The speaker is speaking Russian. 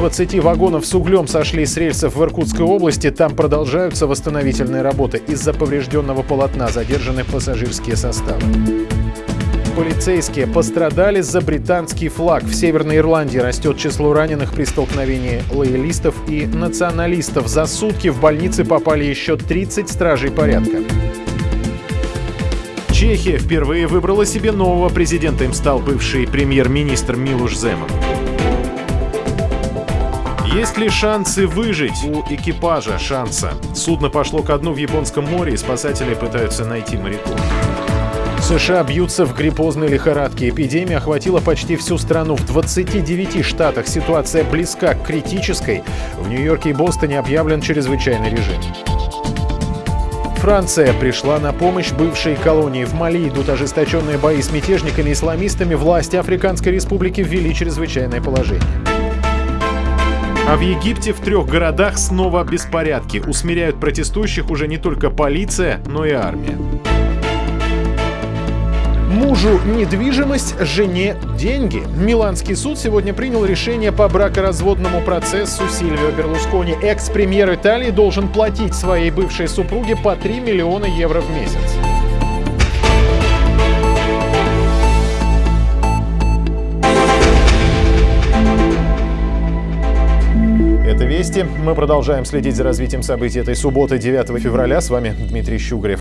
20 вагонов с углем сошли с рельсов в Иркутской области. Там продолжаются восстановительные работы. Из-за поврежденного полотна задержаны пассажирские составы. Полицейские пострадали за британский флаг. В Северной Ирландии растет число раненых при столкновении лоялистов и националистов. За сутки в больницы попали еще 30 стражей порядка. Чехия впервые выбрала себе нового президента. Им стал бывший премьер-министр Милуш Земан. Есть ли шансы выжить? У экипажа шанса. Судно пошло ко дну в Японском море, и спасатели пытаются найти моряков. США бьются в гриппозной лихорадке. Эпидемия охватила почти всю страну. В 29 штатах ситуация близка к критической. В Нью-Йорке и Бостоне объявлен чрезвычайный режим. Франция пришла на помощь бывшей колонии. В Мали идут ожесточенные бои с мятежниками и исламистами. Власти Африканской Республики ввели чрезвычайное положение. А в Египте в трех городах снова беспорядки. Усмиряют протестующих уже не только полиция, но и армия. Мужу недвижимость, жене деньги. Миланский суд сегодня принял решение по бракоразводному процессу Сильвио Берлускони. Экс-премьер Италии должен платить своей бывшей супруге по 3 миллиона евро в месяц. «Вести». Мы продолжаем следить за развитием событий этой субботы, 9 февраля. С вами Дмитрий Щугрев.